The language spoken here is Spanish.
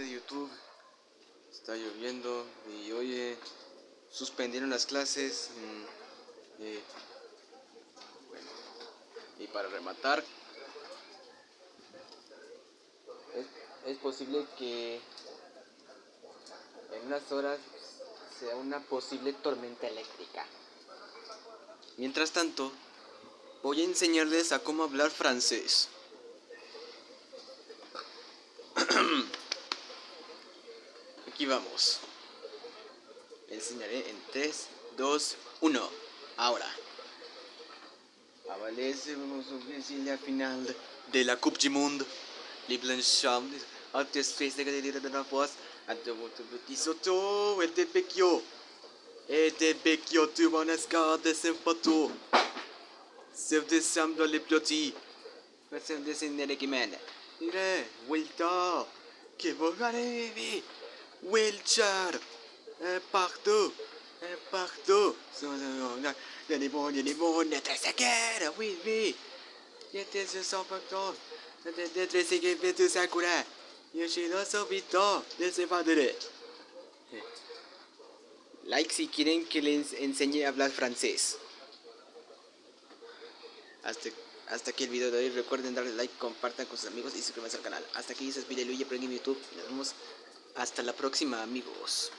de YouTube. Está lloviendo y hoy suspendieron las clases. Mm, y para rematar, es, es posible que en unas horas sea una posible tormenta eléctrica. Mientras tanto, voy a enseñarles a cómo hablar francés. aquí vamos. Les enseñaré en 3, 2, 1. Ahora. Avalecemos la final de la Coupe du Monde. Les Blanchons, Artistes de Galería de la Voz, Adoboto Soto, de Sempato. Se dessemblent les petits. Personne de qui. Il est Wilton. Que vous allez vivre. Wilcher, un partout, un partout. Il y a des bons, il y a des bons, il y a des oui, oui. Il y a des sans facteurs, il y a des que tout ça cura. Yo soy no sobito, de ese padre. Like si quieren que les enseñe a hablar francés. Hasta hasta aquí el video de hoy. Recuerden darle like, compartan con sus amigos y suscríbanse al canal. Hasta aquí se despide Luigi en YouTube. Nos vemos hasta la próxima, amigos.